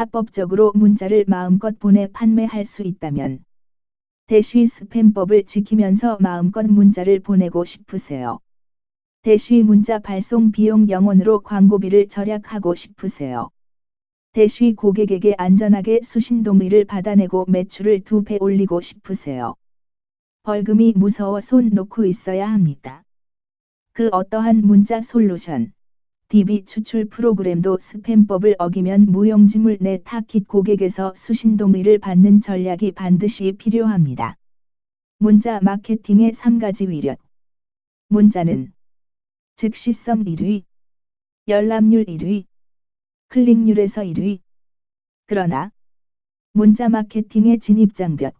합법적으로 문자를 마음껏 보내 판매할 수 있다면 대시 스팸법을 지키면서 마음껏 문자를 보내고 싶으세요. 대시 문자 발송 비용 0원으로 광고비를 절약하고 싶으세요. 대시 고객에게 안전하게 수신 동의를 받아내고 매출을 두 배 올리고 싶으세요. 벌금이 무서워 손 놓고 있어야 합니다. 그 어떠한 문자 솔루션, DB 추출 프로그램도 스팸법을 어기면 무용지물 내 타깃 고객에서 수신 동의를 받는 전략이 반드시 필요합니다. 문자 마케팅의 3가지 위력. 문자는 즉시성 1위, 열람률 1위, 클릭률에서 1위. 그러나 문자 마케팅의 진입장벽.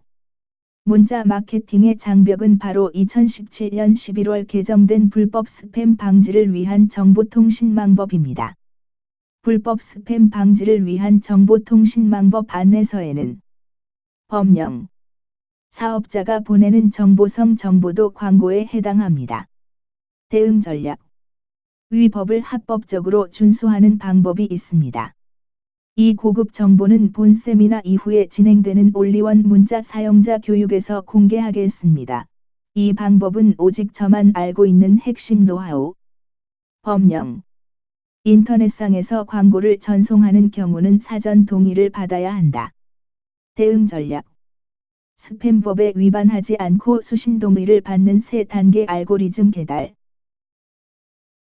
문자 마케팅의 장벽은 바로 2017년 11월 개정된 불법 스팸 방지를 위한 정보통신망법입니다. 불법 스팸 방지를 위한 정보통신망법 안내서에는 법령, 사업자가 보내는 정보성 정보도 광고에 해당합니다. 대응 전략, 위 법을 합법적으로 준수하는 방법이 있습니다. 이 고급 정보는 본 세미나 이후에 진행되는 올리원 문자 사용자 교육에서 공개하겠습니다. 이 방법은 오직 저만 알고 있는 핵심 노하우. 법령. 인터넷상에서 광고를 전송하는 경우는 사전 동의를 받아야 한다. 대응 전략. 스팸법에 위반하지 않고 수신 동의를 받는 세 단계 알고리즘 개달.